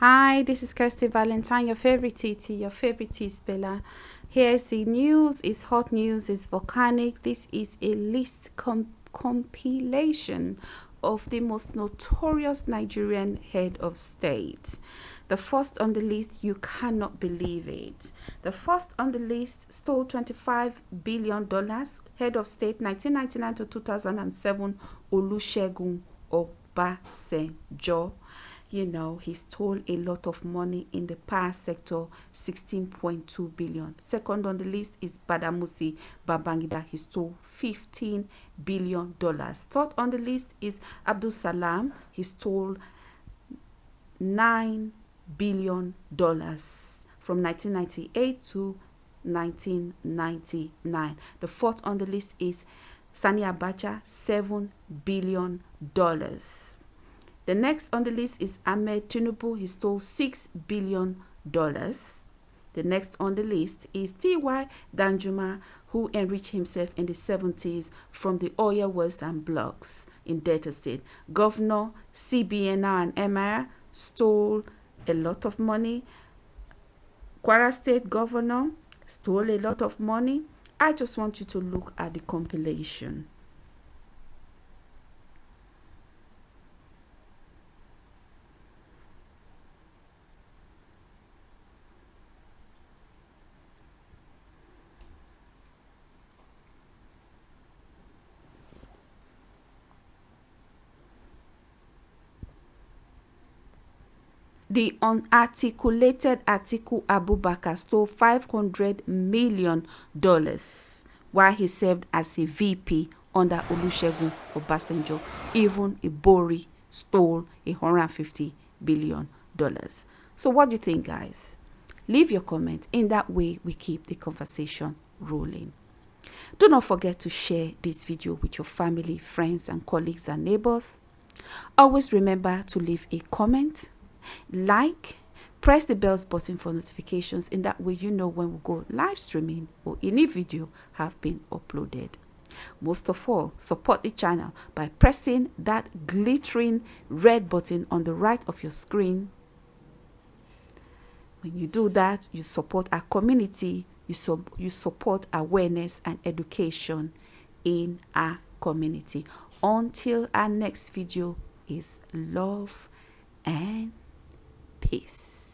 Hi, this is Kirsty Valentine, your favorite TT, your favorite T spiller. Here's the news. It's hot news. It's volcanic. This is a list com compilation of the most notorious Nigerian head of state. The first on the list, you cannot believe it. The first on the list stole $25 billion, head of state 1999 to 2007, Olusegun Obasanjo you know he stole a lot of money in the power sector 16.2 billion. Second on the list is badamasi babangida. He stole 15 billion dollars. Third on the list is abdul salam. He stole 9 billion dollars from 1998 to 1999 the fourth on the list is sani abacha 7 billion dollars the next on the list is Ahmed Tinubu. He stole $6 billion. The next on the list is T.Y. Danjuma, who enriched himself in the 70s from the oil wells and blocks in Delta State. Governor CBNR and Emir stole a lot of money. Kwara State Governor stole a lot of money. I just want you to look at the compilation. The unarticulated Atiku Abubakar stole $500 million while he served as a VP under Olusegun Obasanjo. Even Ibori stole $150 billion. So what do you think, guys? Leave your comment. In that way, we keep the conversation rolling. Do not forget to share this video with your family, friends, and colleagues and neighbors. Always remember to leave a comment like press the bells button for notifications in that way you know when we go live streaming or any video have been uploaded. Most of all support the channel by pressing that glittering red button on the right of your screen. When you do that you support our community you, sub you support awareness and education in our community. Until our next video is love and Peace.